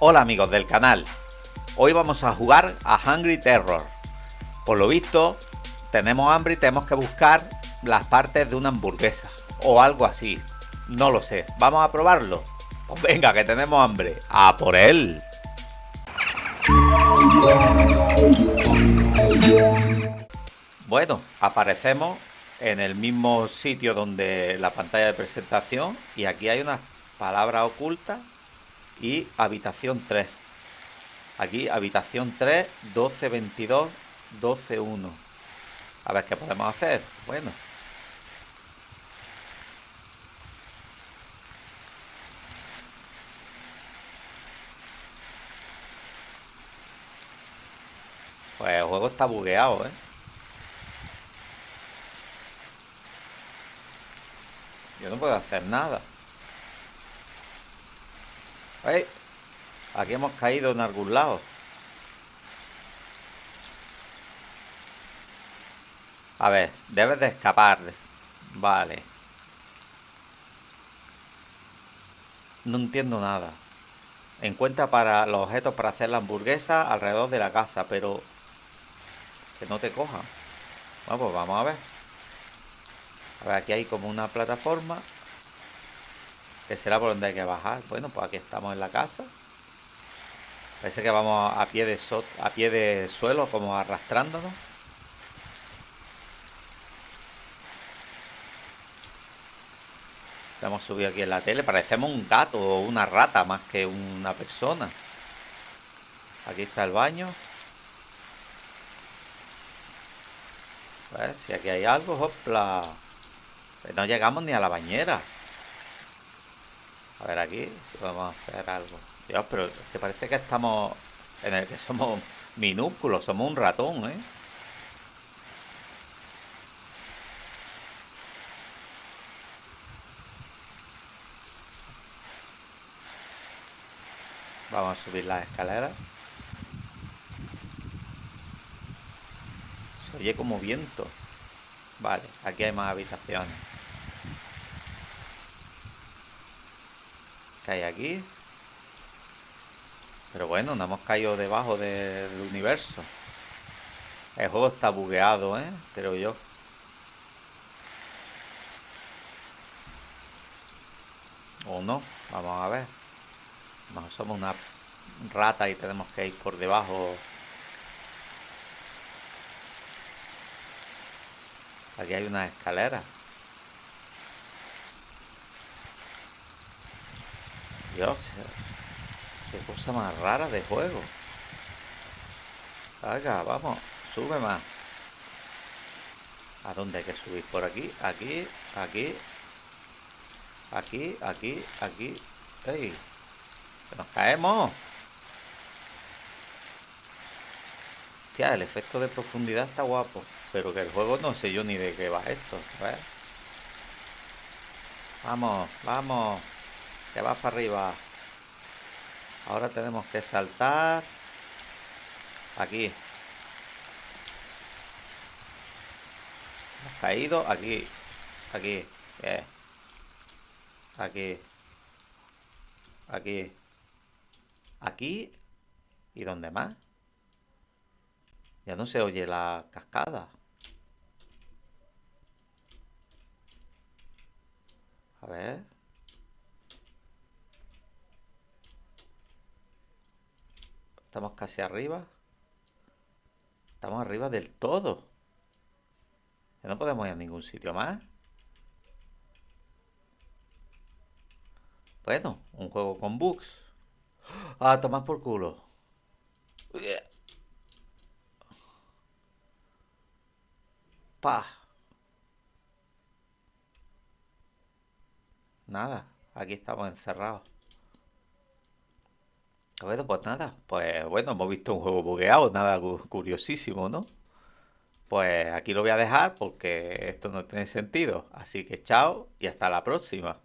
Hola amigos del canal, hoy vamos a jugar a Hungry Terror. Por lo visto, tenemos hambre y tenemos que buscar las partes de una hamburguesa o algo así. No lo sé, ¿vamos a probarlo? Pues venga, que tenemos hambre. ¡A por él! Bueno, aparecemos en el mismo sitio donde la pantalla de presentación y aquí hay una palabra oculta y habitación 3. Aquí habitación 3, 12, 22, 12, 1. A ver qué podemos hacer. Bueno. Pues el juego está bugueado, ¿eh? Yo no puedo hacer nada. Aquí hemos caído en algún lado. A ver, debes de escapar. Vale. No entiendo nada. Encuentra para los objetos para hacer la hamburguesa alrededor de la casa, pero... Que no te coja. Bueno, pues vamos a ver. A ver, aquí hay como una plataforma que será por donde hay que bajar. Bueno, pues aquí estamos en la casa. Parece que vamos a pie de, a pie de suelo, como arrastrándonos. Hemos subido aquí en la tele. Parecemos un gato o una rata más que una persona. Aquí está el baño. A ver si aquí hay algo. ¡Hopla! Pues no llegamos ni a la bañera. A ver aquí si podemos hacer algo. Dios, pero es que parece que estamos en el que somos minúsculos, somos un ratón, ¿eh? Vamos a subir las escaleras. Se oye como viento. Vale, aquí hay más habitaciones. Hay aquí? Pero bueno, no hemos caído debajo del universo. El juego está bugueado, ¿eh? Creo yo. O no, vamos a ver. No, somos una rata y tenemos que ir por debajo. Aquí hay una escalera. Dios, qué cosa más rara de juego. Venga, vamos, sube más. ¿A dónde hay que subir? Por aquí, aquí, aquí, aquí, aquí, aquí. ¡Ey! ¡Que nos caemos! Hostia, el efecto de profundidad está guapo. Pero que el juego no sé yo ni de qué va esto. Vamos, vamos. Que va para arriba. Ahora tenemos que saltar. Aquí. Hemos caído. Aquí. Aquí. Aquí. Aquí. Aquí. ¿Y dónde más? Ya no se oye la cascada. A ver. Estamos casi arriba. Estamos arriba del todo. No podemos ir a ningún sitio más. Bueno, un juego con bugs. Ah, tomás por culo. Pa. Nada, aquí estamos encerrados. Bueno, pues nada, pues bueno, hemos visto un juego bugueado, nada curiosísimo, ¿no? Pues aquí lo voy a dejar porque esto no tiene sentido. Así que chao y hasta la próxima.